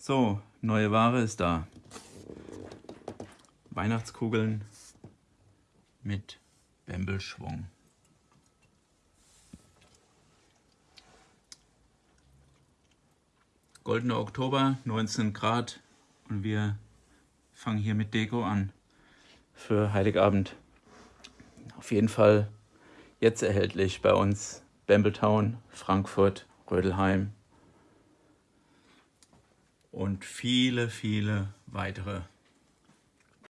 So, neue Ware ist da. Weihnachtskugeln mit Bembelschwung. Goldener Oktober, 19 Grad und wir fangen hier mit Deko an für Heiligabend. Auf jeden Fall jetzt erhältlich bei uns Bambletown, Frankfurt, Rödelheim und viele, viele weitere